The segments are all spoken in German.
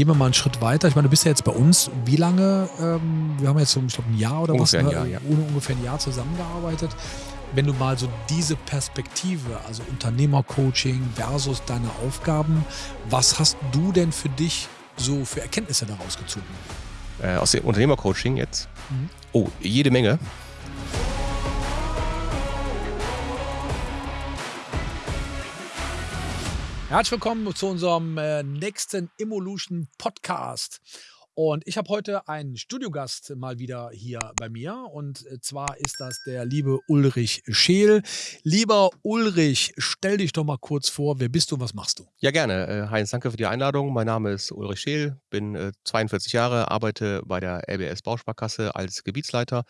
gehen wir mal einen Schritt weiter. Ich meine, du bist ja jetzt bei uns. Wie lange? Ähm, wir haben jetzt so, ich glaube, ein Jahr oder Ungefähr was? ein ne? Jahr, ja. Ohne ungefähr ein Jahr zusammengearbeitet. Wenn du mal so diese Perspektive, also Unternehmercoaching versus deine Aufgaben, was hast du denn für dich so für Erkenntnisse daraus gezogen? Äh, aus dem Unternehmercoaching jetzt. Mhm. Oh, jede Menge. Herzlich willkommen zu unserem äh, nächsten Evolution Podcast. Und ich habe heute einen Studiogast mal wieder hier bei mir. Und äh, zwar ist das der liebe Ulrich Scheel. Lieber Ulrich, stell dich doch mal kurz vor. Wer bist du und was machst du? Ja, gerne. Äh, Heinz, danke für die Einladung. Mein Name ist Ulrich Scheel, bin äh, 42 Jahre, arbeite bei der LBS Bausparkasse als Gebietsleiter,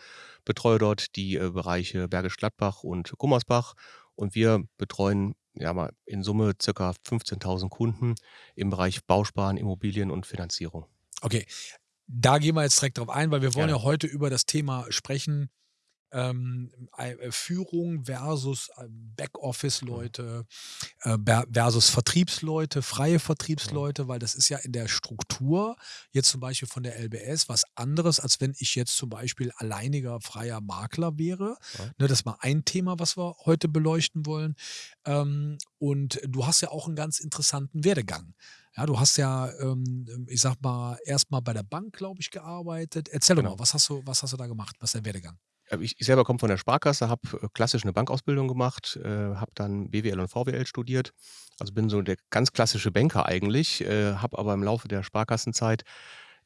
betreue dort die Bereiche Bergisch Gladbach und Gummersbach und wir betreuen ja mal in Summe circa 15.000 Kunden im Bereich Bausparen, Immobilien und Finanzierung. Okay, da gehen wir jetzt direkt drauf ein, weil wir wollen Gerne. ja heute über das Thema sprechen. Ähm, äh, Führung versus äh, Backoffice-Leute äh, versus Vertriebsleute, freie Vertriebsleute, weil das ist ja in der Struktur jetzt zum Beispiel von der LBS was anderes, als wenn ich jetzt zum Beispiel alleiniger freier Makler wäre. Ja. Ne, das ist mal ein Thema, was wir heute beleuchten wollen. Ähm, und du hast ja auch einen ganz interessanten Werdegang. Ja, du hast ja, ähm, ich sag mal, erstmal bei der Bank, glaube ich, gearbeitet. Erzähl doch Genau. mal, was hast du, was hast du da gemacht? Was ist dein Werdegang? Äh, Ich, ich selber komme von der Sparkasse, habe äh, klassisch eine Bankausbildung gemacht, äh, habe dann BWL und VWL studiert. Also bin so der ganz klassische Banker eigentlich, äh, habe aber im Laufe der Sparkassenzeit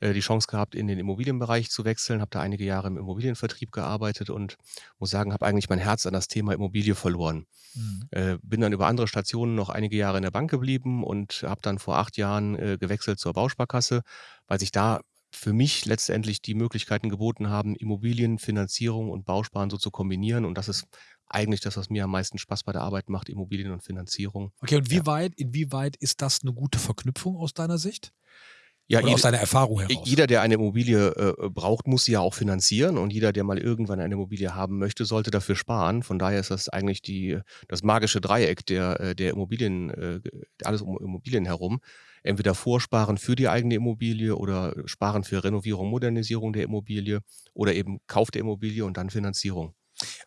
äh, die Chance gehabt, in den Immobilienbereich zu wechseln, habe da einige Jahre im Immobilienvertrieb gearbeitet und muss sagen, habe eigentlich mein Herz an das Thema Immobilie verloren. Mhm. Äh, bin dann über andere Stationen noch einige Jahre in der Bank geblieben und habe dann vor acht Jahren äh, gewechselt zur Bausparkasse, weil sich da für mich letztendlich die Möglichkeiten geboten haben, Immobilien, Finanzierung und Bausparen so zu kombinieren. Und das ist eigentlich das, was mir am meisten Spaß bei der Arbeit macht, Immobilien und Finanzierung. Okay, und wie Ja. weit, inwieweit ist das eine gute Verknüpfung aus deiner Sicht? Ja, Oder jede- aus deiner Erfahrung heraus? Jeder, der eine Immobilie äh, braucht, muss sie ja auch finanzieren und jeder, der mal irgendwann eine Immobilie haben möchte, sollte dafür sparen. Von daher ist das eigentlich die, das magische Dreieck der, äh, der Immobilien, äh, alles um Immobilien herum. Entweder vorsparen für die eigene Immobilie oder sparen für Renovierung, Modernisierung der Immobilie oder eben Kauf der Immobilie und dann Finanzierung.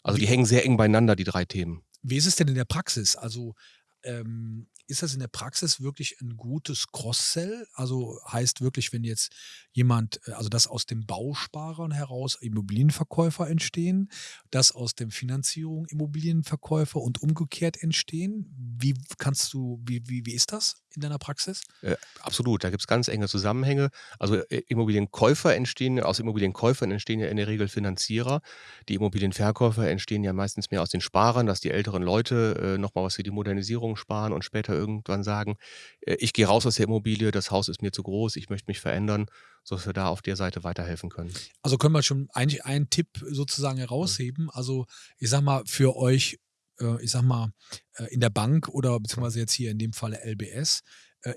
Also die hängen sehr eng beieinander, die drei Themen. Wie ist es denn in der Praxis? Also ähm, ist das in der Praxis wirklich ein gutes Cross-Sell? Also heißt wirklich, wenn jetzt jemand, äh, also dass aus dem Bausparern heraus Immobilienverkäufer entstehen, dass aus dem Finanzierung Immobilienverkäufer und umgekehrt entstehen? Wie kannst du, wie, wie, wie ist das in deiner Praxis? Äh, absolut, da gibt es ganz enge Zusammenhänge. Also äh, Immobilienkäufer entstehen, aus Immobilienkäufern entstehen ja in der Regel Finanzierer. Die Immobilienverkäufer entstehen ja meistens mehr aus den Sparern, dass die älteren Leute äh, nochmal was für die Modernisierung sparen und später irgendwann sagen, äh, ich gehe raus aus der Immobilie, das Haus ist mir zu groß, ich möchte mich verändern, sodass wir da auf der Seite weiterhelfen können. Also können wir schon eigentlich einen Tipp sozusagen herausheben. Also ich sag mal, für euch, äh, ich sag mal, äh, in der Bank oder beziehungsweise jetzt hier in dem Falle LBS,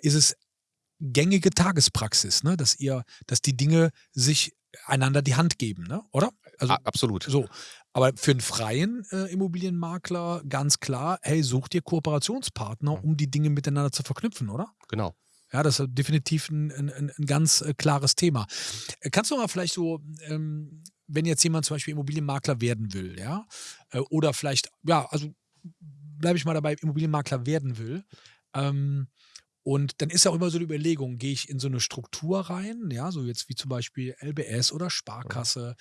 ist es gängige Tagespraxis, ne? dass ihr, dass die Dinge sich einander die Hand geben, ne? oder? Also absolut. so. Aber für einen freien äh, Immobilienmakler ganz klar, hey, such dir Kooperationspartner, Mhm. um die Dinge miteinander zu verknüpfen, oder? Genau. Ja, das ist definitiv ein, ein, ein ganz äh, klares Thema. Kannst du mal vielleicht so, ähm, wenn jetzt jemand zum Beispiel Immobilienmakler werden will, ja, äh, oder vielleicht, ja, also bleibe ich mal dabei, Immobilienmakler werden will, ähm, und dann ist ja auch immer so die Überlegung, gehe ich in so eine Struktur rein, ja, so jetzt wie zum Beispiel LBS oder Sparkasse,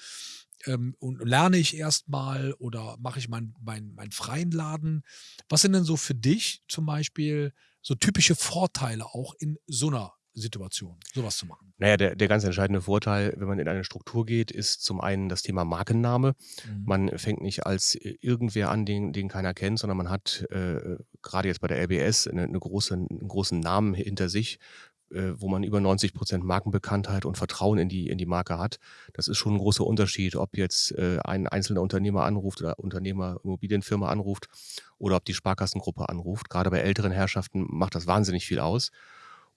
ähm, und lerne ich erstmal oder mache ich meinen mein, mein freien Laden? Was sind denn so für dich zum Beispiel so typische Vorteile auch in so einer Situation, sowas zu machen? Naja, der, der ganz entscheidende Vorteil, wenn man in eine Struktur geht, ist zum einen das Thema Markenname. Mhm. Man fängt nicht als äh, irgendwer an, den, den keiner kennt, sondern man hat äh, gerade jetzt bei der LBS eine, eine große, einen großen Namen hinter sich, äh, wo man über 90 Prozent Markenbekanntheit und Vertrauen in die, in die Marke hat. Das ist schon ein großer Unterschied, ob jetzt äh, ein einzelner Unternehmer anruft oder Unternehmer, Immobilienfirma anruft oder ob die Sparkassengruppe anruft. Gerade bei älteren Herrschaften macht das wahnsinnig viel aus.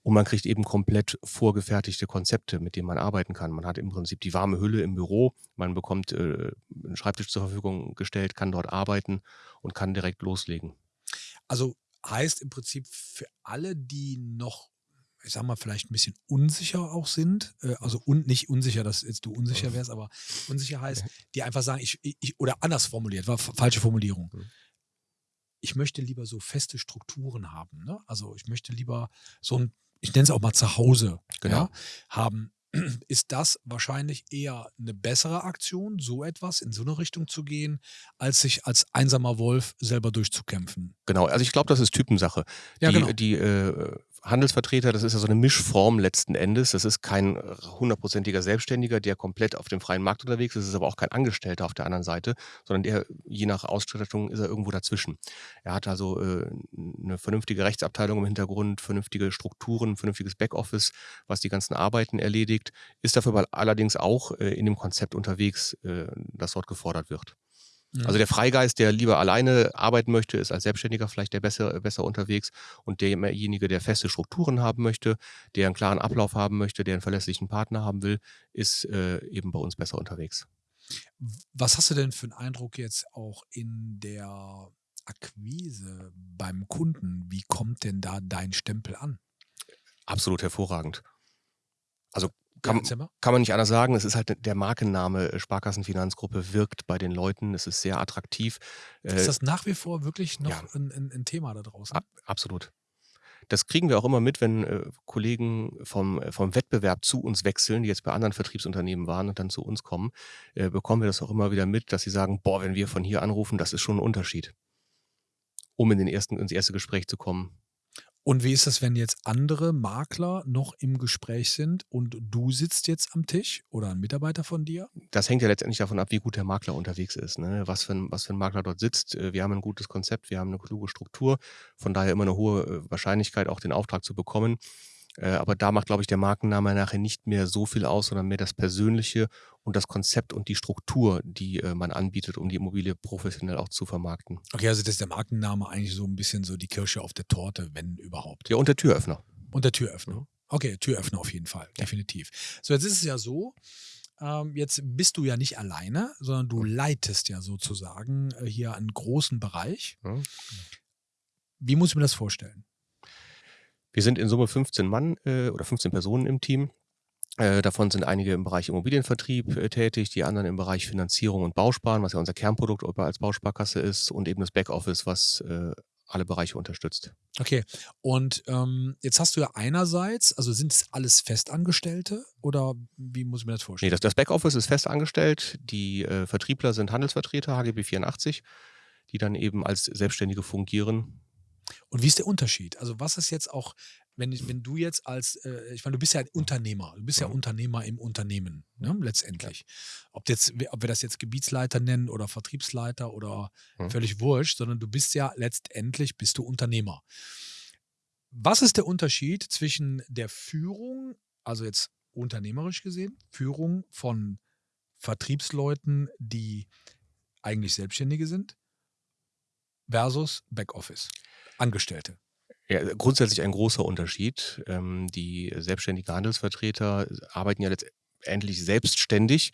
Und man kriegt eben komplett vorgefertigte Konzepte, mit denen man arbeiten kann. Man hat im Prinzip die warme Hülle im Büro, man bekommt äh, einen Schreibtisch zur Verfügung gestellt, kann dort arbeiten und kann direkt loslegen. Also heißt im Prinzip für alle, die noch ich sag mal, vielleicht ein bisschen unsicher auch sind, äh, also un, nicht unsicher, dass jetzt du unsicher wärst, aber unsicher heißt, die einfach sagen, ich, ich oder anders formuliert, war falsche Formulierung. Mhm. Ich möchte lieber so feste Strukturen haben. Ne? Also ich möchte lieber so ein, ich nenne es auch mal zu Hause genau. ja, haben ist das wahrscheinlich eher eine bessere Aktion, so etwas in so eine Richtung zu gehen, als sich als einsamer Wolf selber durchzukämpfen. Genau, also ich glaube, das ist Typensache. Ja, die, genau. die äh, Handelsvertreter, das ist ja so eine Mischform letzten Endes. Das ist kein hundertprozentiger Selbstständiger, der komplett auf dem freien Markt unterwegs ist. Das ist aber auch kein Angestellter auf der anderen Seite, sondern der, je nach Ausstattung, ist er irgendwo dazwischen. Er hat also äh, eine vernünftige Rechtsabteilung im Hintergrund, vernünftige Strukturen, vernünftiges Backoffice, was die ganzen Arbeiten erledigt, ist dafür allerdings auch äh, in dem Konzept unterwegs, äh, das dort gefordert wird. Also der Freigeist, der lieber alleine arbeiten möchte, ist als Selbstständiger vielleicht der besser, besser unterwegs und derjenige, der feste Strukturen haben möchte, der einen klaren Ablauf haben möchte, der einen verlässlichen Partner haben will, ist äh, eben bei uns besser unterwegs. Was hast du denn für einen Eindruck jetzt auch in der Akquise beim Kunden? Wie kommt denn da dein Stempel an? Absolut hervorragend. Also kann, kann, man nicht anders sagen. Es ist halt der Markenname äh, Sparkassenfinanzgruppe wirkt bei den Leuten. Es ist sehr attraktiv. Ist äh, das nach wie vor wirklich noch ja, ein, ein, Thema da draußen? Ab, absolut. Das kriegen wir auch immer mit, wenn äh, Kollegen vom, äh, vom Wettbewerb zu uns wechseln, die jetzt bei anderen Vertriebsunternehmen waren und dann zu uns kommen, äh, bekommen wir das auch immer wieder mit, dass sie sagen, boah, wenn wir von hier anrufen, das ist schon ein Unterschied, um in den ersten, ins erste Gespräch zu kommen. Und wie ist es, wenn jetzt andere Makler noch im Gespräch sind und du sitzt jetzt am Tisch oder ein Mitarbeiter von dir? Das hängt ja letztendlich davon ab, wie gut der Makler unterwegs ist. Ne? Was, für ein, was für ein Makler dort sitzt. Äh, wir haben ein gutes Konzept, wir haben eine kluge Struktur, von daher immer eine hohe äh, Wahrscheinlichkeit, auch den Auftrag zu bekommen. Äh, aber da macht, glaube ich, der Markenname nachher nicht mehr so viel aus, sondern mehr das Persönliche und das Konzept und die Struktur, die äh, man anbietet, um die Immobilie professionell auch zu vermarkten. Okay, also das ist der Markenname eigentlich so ein bisschen so die Kirsche auf der Torte, wenn überhaupt. Ja, und der Türöffner. Und der Türöffner. Mhm. Okay, Türöffner auf jeden Fall, definitiv. So, jetzt ist es ja so, ähm, jetzt bist du ja nicht alleine, sondern du mhm. leitest ja sozusagen äh, hier einen großen Bereich. Mhm. Wie muss ich mir das vorstellen? Wir sind in Summe 15 Mann äh, oder 15 Personen im Team. Äh, davon sind einige im Bereich Immobilienvertrieb äh, tätig, die anderen im Bereich Finanzierung und Bausparen, was ja unser Kernprodukt als Bausparkasse ist, und eben das Backoffice, was äh, alle Bereiche unterstützt. Okay, und ähm, jetzt hast du ja einerseits, also sind es alles Festangestellte oder wie muss ich mir das vorstellen? Nee, das, das Backoffice ist festangestellt, die äh, Vertriebler sind Handelsvertreter, HGB 84, die dann eben als Selbstständige fungieren und wie ist der Unterschied? Also was ist jetzt auch, wenn, wenn du jetzt als, äh, ich meine, du bist ja Unternehmer, du bist ja, ja Unternehmer im Unternehmen, ne, letztendlich. Ja. Ob, jetzt, ob wir das jetzt Gebietsleiter nennen oder Vertriebsleiter oder ja. völlig wurscht, sondern du bist ja letztendlich, bist du Unternehmer. Was ist der Unterschied zwischen der Führung, also jetzt unternehmerisch gesehen, Führung von Vertriebsleuten, die eigentlich Selbstständige sind, versus Backoffice? Angestellte? Ja, grundsätzlich ein großer Unterschied. Ähm, die selbstständigen Handelsvertreter arbeiten ja letztendlich selbstständig.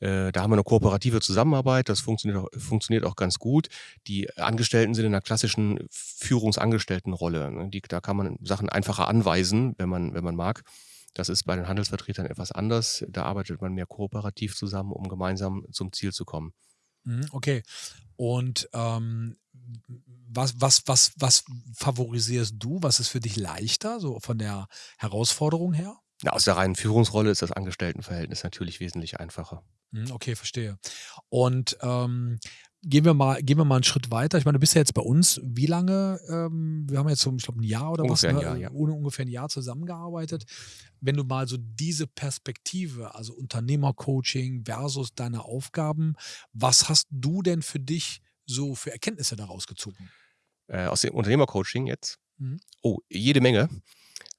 Äh, da haben wir eine kooperative Zusammenarbeit, das funktioniert auch, funktioniert auch ganz gut. Die Angestellten sind in einer klassischen Führungsangestelltenrolle. Ne? Die, da kann man Sachen einfacher anweisen, wenn man, wenn man mag. Das ist bei den Handelsvertretern etwas anders. Da arbeitet man mehr kooperativ zusammen, um gemeinsam zum Ziel zu kommen. Mhm, okay. Und ähm, was, was, was, was favorisierst du? Was ist für dich leichter, so von der Herausforderung her? Ja, aus der reinen Führungsrolle ist das Angestelltenverhältnis natürlich wesentlich einfacher. Mhm, okay, verstehe. Und ähm, gehen wir mal, gehen wir mal einen Schritt weiter. Ich meine, du bist ja jetzt bei uns. Wie lange? Ähm, wir haben jetzt so, ich glaube, ein Jahr oder ungefähr was, ne? ein Jahr, ja. ohne ungefähr ein Jahr zusammengearbeitet. Wenn du mal so diese Perspektive, also Unternehmercoaching versus deine Aufgaben, was hast du denn für dich so für Erkenntnisse daraus gezogen? Äh, aus dem Unternehmercoaching jetzt? Mhm. Oh, jede Menge.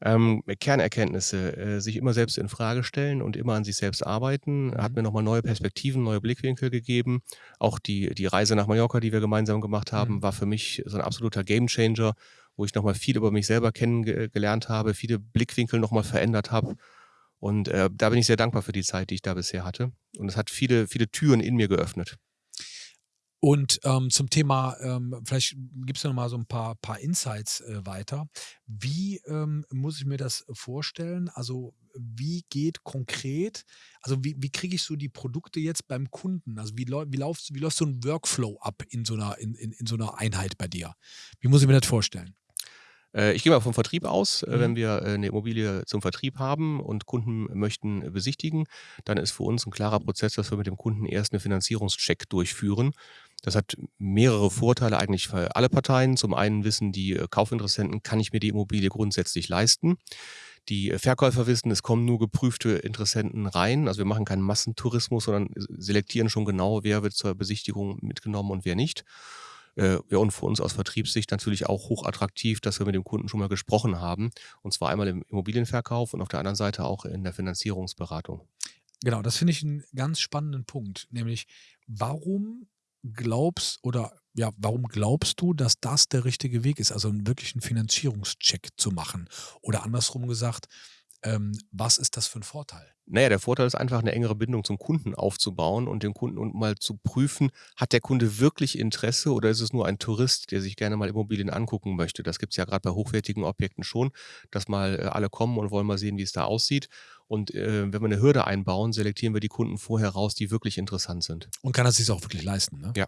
Ähm, Kernerkenntnisse, äh, sich immer selbst in Frage stellen und immer an sich selbst arbeiten, mhm. hat mir nochmal neue Perspektiven, neue Blickwinkel gegeben. Auch die, die Reise nach Mallorca, die wir gemeinsam gemacht haben, mhm. war für mich so ein absoluter Gamechanger, wo ich nochmal viel über mich selber kennengelernt habe, viele Blickwinkel nochmal verändert habe. Und äh, da bin ich sehr dankbar für die Zeit, die ich da bisher hatte. Und es hat viele, viele Türen in mir geöffnet. Und ähm, zum Thema, ähm, vielleicht gibst du noch mal so ein paar, paar Insights äh, weiter. Wie ähm, muss ich mir das vorstellen? Also wie geht konkret, also wie, wie kriege ich so die Produkte jetzt beim Kunden? Also wie, wie, läuft, wie läuft so ein Workflow ab in so, einer, in, in, in so einer Einheit bei dir? Wie muss ich mir das vorstellen? Äh, ich gehe mal vom Vertrieb aus. Äh, Mhm. Wenn wir äh, eine Immobilie zum Vertrieb haben und Kunden möchten besichtigen, dann ist für uns ein klarer Prozess, dass wir mit dem Kunden erst einen Finanzierungscheck durchführen. Das hat mehrere Vorteile eigentlich für alle Parteien. Zum einen wissen die äh, Kaufinteressenten, kann ich mir die Immobilie grundsätzlich leisten? Die äh, Verkäufer wissen, es kommen nur geprüfte Interessenten rein. Also wir machen keinen Massentourismus, sondern selektieren schon genau, wer wird zur Besichtigung mitgenommen und wer nicht. Äh, ja, und für uns aus Vertriebssicht natürlich auch hochattraktiv, dass wir mit dem Kunden schon mal gesprochen haben. Und zwar einmal im Immobilienverkauf und auf der anderen Seite auch in der Finanzierungsberatung. Genau, das finde ich einen ganz spannenden Punkt, nämlich warum glaubst oder ja, warum glaubst du, dass das der richtige Weg ist, also einen wirklichen Finanzierungscheck zu machen? Oder andersrum gesagt, was ist das für ein Vorteil? Naja, der Vorteil ist einfach, eine engere Bindung zum Kunden aufzubauen und den Kunden und mal zu prüfen, hat der Kunde wirklich Interesse oder ist es nur ein Tourist, der sich gerne mal Immobilien angucken möchte? Das gibt es ja gerade bei hochwertigen Objekten schon, dass mal äh, alle kommen und wollen mal sehen, wie es da aussieht. Und äh, wenn wir eine Hürde einbauen, selektieren wir die Kunden vorher raus, die wirklich interessant sind. Und kann er sich auch wirklich leisten, ne? Ja.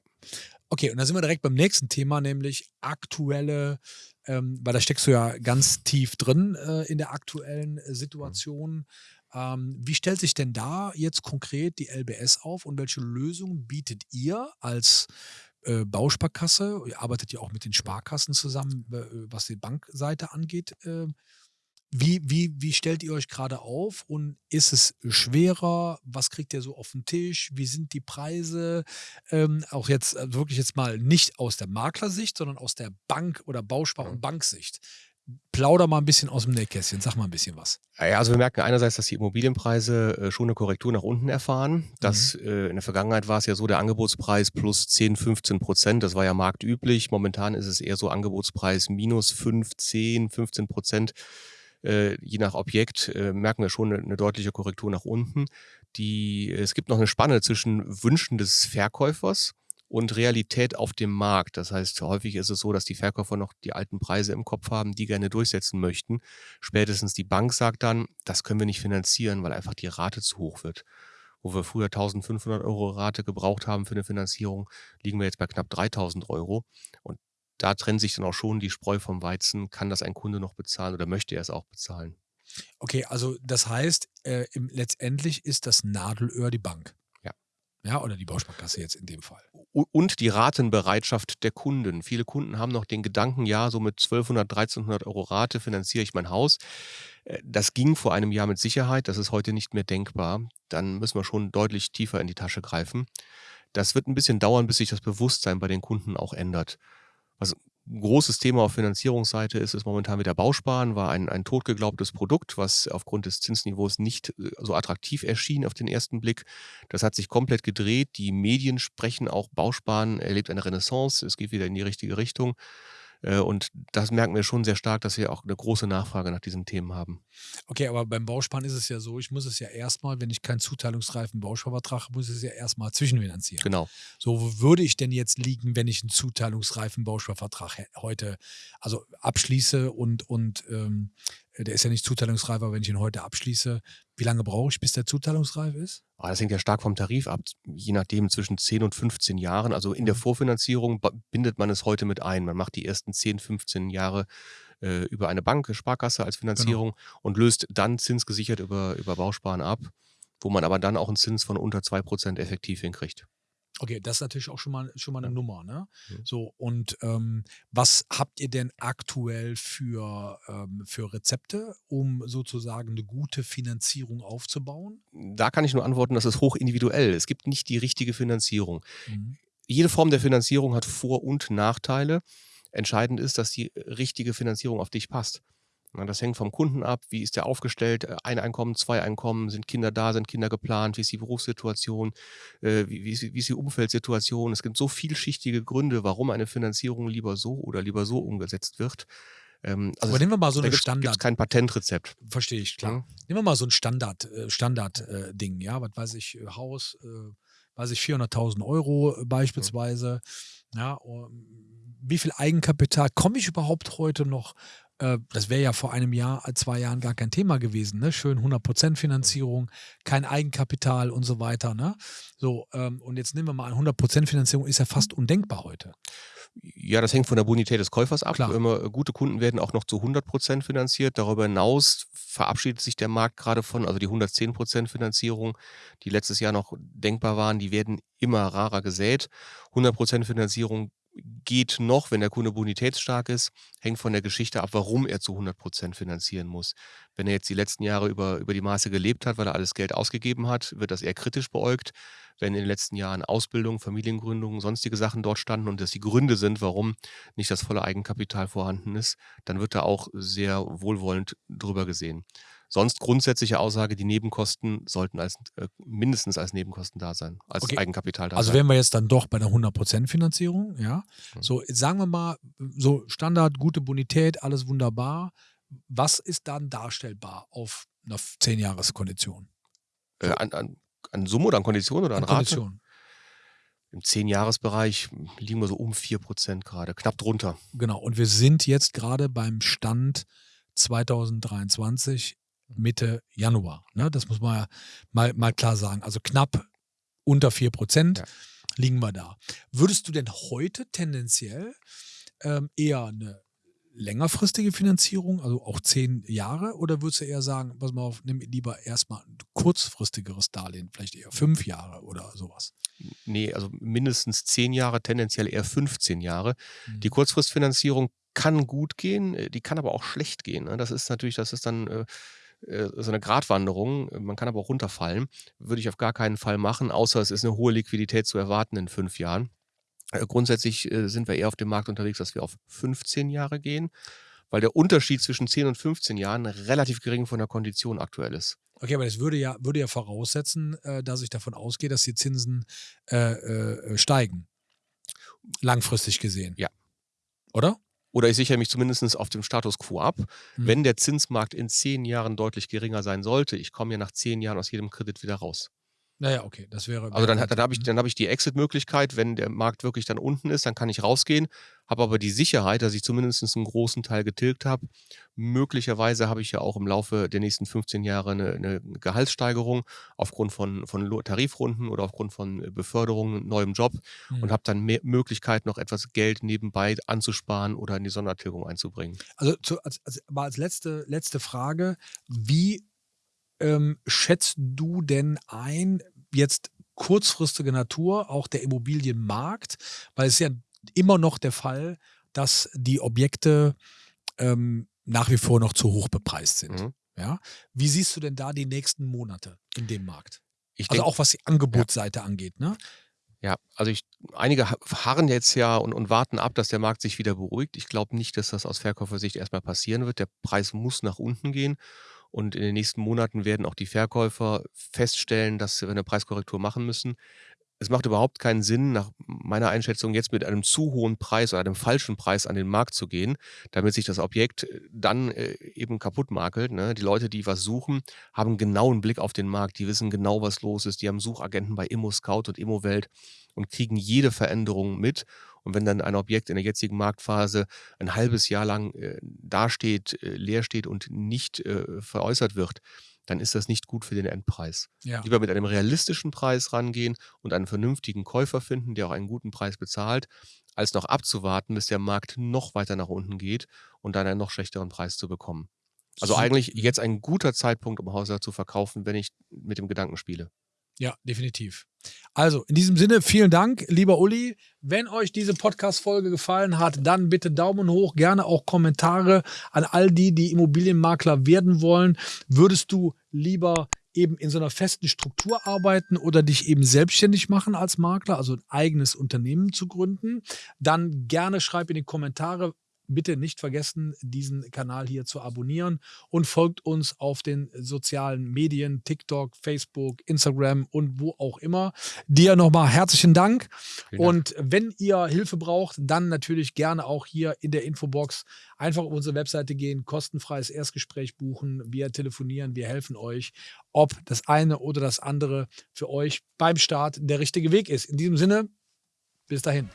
Okay, und dann sind wir direkt beim nächsten Thema, nämlich aktuelle, ähm, weil da steckst du ja ganz tief drin äh, in der aktuellen äh, Situation. Ähm, wie stellt sich denn da jetzt konkret die LBS auf und welche Lösungen bietet ihr als äh, Bausparkasse? Ihr arbeitet ja auch mit den Sparkassen zusammen, äh, was die Bankseite angeht. Wie, wie, wie stellt ihr euch gerade auf und ist es schwerer? Was kriegt ihr so auf den Tisch? Wie sind die Preise? Ähm, auch jetzt äh, wirklich jetzt mal nicht aus der Maklersicht, sondern aus der Bank- oder Bauspar- und Banksicht. Plauder mal ein bisschen aus dem Nähkästchen, sag mal ein bisschen was. Ja, also wir merken einerseits, dass die Immobilienpreise äh, schon eine Korrektur nach unten erfahren. Das, äh, in der Vergangenheit war es ja so, der Angebotspreis plus 10, 15 Prozent, das war ja marktüblich. Momentan ist es eher so Angebotspreis minus 5, 10, 15 Prozent. Äh, je nach Objekt äh, merken wir schon eine, deutliche Korrektur nach unten. Die, es gibt noch eine Spanne zwischen Wünschen des Verkäufers und Realität auf dem Markt. Das heißt, häufig ist es so, dass die Verkäufer noch die alten Preise im Kopf haben, die gerne durchsetzen möchten. Spätestens die Bank sagt dann, das können wir nicht finanzieren, weil einfach die Rate zu hoch wird. Wo wir früher 1500 Euro Rate gebraucht haben für eine Finanzierung, liegen wir jetzt bei knapp 3000 Euro. Und da trennt sich dann auch schon die Spreu vom Weizen. Kann das ein Kunde noch bezahlen oder möchte er es auch bezahlen? Okay, also das heißt, äh, im, letztendlich ist das Nadelöhr die Bank. Ja. Ja, oder die Bausparkasse jetzt in dem Fall. Und die Ratenbereitschaft der Kunden. Viele Kunden haben noch den Gedanken, ja, so mit 1200, 1300 Euro Rate finanziere ich mein Haus. Äh, Das ging vor einem Jahr mit Sicherheit, das ist heute nicht mehr denkbar. Dann müssen wir schon deutlich tiefer in die Tasche greifen. Das wird ein bisschen dauern, bis sich das Bewusstsein bei den Kunden auch ändert. Was ein großes Thema auf Finanzierungsseite ist, ist momentan wieder Bausparen, war ein, ein totgeglaubtes Produkt, was aufgrund des Zinsniveaus nicht äh, so attraktiv erschien auf den ersten Blick. Das hat sich komplett gedreht. Die Medien sprechen auch, Bausparen erlebt eine Renaissance, es geht wieder in die richtige Richtung. Äh, Und das merken wir schon sehr stark, dass wir auch eine große Nachfrage nach diesen Themen haben. Okay, aber beim Bausparen ist es ja so, ich muss es ja erstmal, wenn ich keinen zuteilungsreifen Bausparvertrag habe, muss ich es ja erstmal zwischenfinanzieren. Genau. So, wo würde ich denn jetzt liegen, wenn ich einen zuteilungsreifen Bausparvertrag heute also abschließe und, und ähm, der ist ja nicht zuteilungsreif, aber wenn ich ihn heute abschließe, wie lange brauche ich, bis der zuteilungsreif ist? Aber das hängt ja stark vom Tarif ab, je nachdem zwischen 10 und 15 Jahren. Also in der Mhm. Vorfinanzierung bindet man es heute mit ein. Man macht die ersten 10, 15 Jahre äh, über eine Bank, Sparkasse als Finanzierung und löst dann zinsgesichert über, über Bausparen ab, wo man aber dann auch einen Zins von unter 2% effektiv hinkriegt. Okay, das ist natürlich auch schon mal, schon mal eine Ja. Nummer, ne? Mhm. So, und ähm, was habt ihr denn aktuell für, ähm, für Rezepte, um sozusagen eine gute Finanzierung aufzubauen? Da kann ich nur antworten, das ist hochindividuell. Es gibt nicht die richtige Finanzierung. Mhm. jede Form der Finanzierung hat Vor- und Nachteile. Entscheidend ist, dass die richtige Finanzierung auf dich passt. Das hängt vom Kunden ab. Wie ist der aufgestellt? Äh, Ein Einkommen, zwei Einkommen? Sind Kinder da? Sind Kinder geplant? Wie ist die Berufssituation? Äh, Wie, ist, die- wie ist die Umfeldsituation? Es gibt so vielschichtige Gründe, warum eine Finanzierung lieber so oder lieber so umgesetzt wird. Ähm, Also Aber nehmen wir mal so eine Standard, kein Patentrezept. verstehe ich, klar. Mhm. Nehmen wir mal so ein Standard, äh, Standard äh, Ding, ja, was weiß ich, Haus, weiß ich, 400.000 Euro beispielsweise. Ja, wie viel Eigenkapital komme ich überhaupt heute noch? Äh, das wäre ja vor einem Jahr, zwei Jahren gar kein Thema gewesen. Ne? Schön 100% Finanzierung, kein Eigenkapital und so weiter. Ne? So, ähm, und jetzt nehmen wir mal an, 100% Finanzierung ist ja fast undenkbar heute. Ja, das hängt von der Bonität des Käufers ab. Klar. Immer, äh, gute Kunden werden auch noch zu 100% finanziert. Darüber hinaus verabschiedet sich der Markt gerade von, also die 110% Finanzierung, die letztes Jahr noch denkbar waren, die werden immer rarer gesät. 100% Finanzierung geht noch, wenn der Kunde bonitätsstark ist, hängt von der Geschichte ab, warum er zu 100% finanzieren muss. Wenn er jetzt die letzten Jahre über, über die Maße gelebt hat, weil er alles Geld ausgegeben hat, wird das eher kritisch beäugt. Wenn in den letzten Jahren Ausbildung, Familiengründung, sonstige Sachen dort standen und das die Gründe sind, warum nicht das volle Eigenkapital vorhanden ist, dann wird da auch sehr wohlwollend drüber gesehen. Sonst grundsätzliche Aussage, die Nebenkosten sollten als, äh, mindestens als Nebenkosten da sein, als okay. Eigenkapital da also sein. Also wären wir jetzt dann doch bei der 100% Finanzierung, ja. Mhm. So, sagen wir mal, so Standard, gute Bonität, alles wunderbar. Was ist dann darstellbar auf einer 10-Jahres-Kondition? So. Äh, an, an, an, Summe oder an Kondition oder an, an Rate? Kondition. Im 10-Jahres-Bereich liegen wir so um 4% gerade, knapp drunter. Genau, und wir sind jetzt gerade beim Stand 2023 Mitte Januar. Ne? Das muss man ja mal, mal klar sagen. Also knapp unter 4 Prozent ja. liegen wir da. Würdest du denn heute tendenziell ähm, eher eine längerfristige Finanzierung, also auch zehn Jahre, oder würdest du eher sagen, pass mal auf, nimm lieber erstmal ein kurzfristigeres Darlehen, vielleicht eher fünf Jahre oder sowas? Nee, also mindestens zehn Jahre, tendenziell eher 15 Jahre. Mhm. Die Kurzfristfinanzierung kann gut gehen, äh, die kann aber auch schlecht gehen. Ne? Das ist natürlich, das ist dann äh, so eine Gratwanderung. Man kann aber auch runterfallen. Würde ich auf gar keinen Fall machen, außer es ist eine hohe Liquidität zu erwarten in fünf Jahren. Äh, grundsätzlich äh, sind wir eher auf dem Markt unterwegs, dass wir auf 15 Jahre gehen, weil der Unterschied zwischen 10 und 15 Jahren relativ gering von der Kondition aktuell ist. Okay, aber das würde ja, würde ja voraussetzen, dass ich davon ausgehe, dass die Zinsen äh, äh, steigen. Langfristig gesehen. Ja. Oder? Oder ich sichere mich zumindest auf dem Status quo ab. Mhm. Wenn der Zinsmarkt in zehn Jahren deutlich geringer sein sollte, ich komme ja nach zehn Jahren aus jedem Kredit wieder raus. Naja, okay, das wäre. Also dann, dann habe ich, dann hab ich die Exit-Möglichkeit, wenn der Markt wirklich dann unten ist, dann kann ich rausgehen, habe aber die Sicherheit, dass ich zumindest einen großen Teil getilgt habe. Möglicherweise habe ich ja auch im Laufe der nächsten 15 Jahre eine, eine Gehaltssteigerung aufgrund von, von Tarifrunden oder aufgrund von Beförderungen, neuem Job mhm. und habe dann mehr Möglichkeit, noch etwas Geld nebenbei anzusparen oder in die Sondertilgung einzubringen. Also zu, als, als, aber als letzte, letzte Frage, wie ähm, schätzt du denn ein, jetzt kurzfristige Natur, auch der Immobilienmarkt? Weil es ist ja immer noch der Fall, dass die Objekte ähm, nach wie vor noch zu hoch bepreist sind. Mhm. Ja? Wie siehst du denn da die nächsten Monate in dem Markt? Ich also denk, auch was die Angebotsseite ja. angeht, ne? Ja, also ich, einige harren jetzt ja und, und warten ab, dass der Markt sich wieder beruhigt. Ich glaube nicht, dass das aus Verkäufersicht erstmal passieren wird. Der Preis muss nach unten gehen. Und in den nächsten Monaten werden auch die Verkäufer feststellen, dass wir eine Preiskorrektur machen müssen. Es macht überhaupt keinen Sinn, nach meiner Einschätzung, jetzt mit einem zu hohen Preis oder einem falschen Preis an den Markt zu gehen, damit sich das Objekt äh, dann äh, eben kaputt makelt. Ne? Die Leute, die was suchen, haben einen genauen Blick auf den Markt, die wissen genau, was los ist, die haben Suchagenten bei ImmoScout und ImmoWelt und kriegen jede Veränderung mit und wenn dann ein Objekt in der jetzigen Marktphase ein halbes Jahr lang äh, dasteht, äh, leer steht und nicht äh, veräußert wird, dann ist das nicht gut für den Endpreis. Ja. Lieber mit einem realistischen Preis rangehen und einen vernünftigen Käufer finden, der auch einen guten Preis bezahlt, als noch abzuwarten, bis der Markt noch weiter nach unten geht und dann einen noch schlechteren Preis zu bekommen. Also eigentlich jetzt ein guter Zeitpunkt, um Häuser zu verkaufen, wenn ich mit dem Gedanken spiele. Ja, definitiv. Also, in diesem Sinne, vielen Dank, lieber Uli. Wenn euch diese Podcast-Folge gefallen hat, dann bitte Daumen hoch, gerne auch Kommentare an all die, die Immobilienmakler werden wollen. Würdest du lieber eben in so einer festen Struktur arbeiten oder dich eben selbstständig machen als Makler, also ein eigenes Unternehmen zu gründen? Dann gerne schreib in die Kommentare, bitte nicht vergessen, diesen Kanal hier zu abonnieren und folgt uns auf den sozialen Medien, TikTok, Facebook, Instagram und wo auch immer. Dir nochmal herzlichen Dank. Dank. Und wenn ihr Hilfe braucht, dann natürlich gerne auch hier in der Infobox einfach auf unsere Webseite gehen, kostenfreies Erstgespräch buchen. Wir telefonieren, wir helfen euch, ob das eine oder das andere für euch beim Start der richtige Weg ist. In diesem Sinne, bis dahin.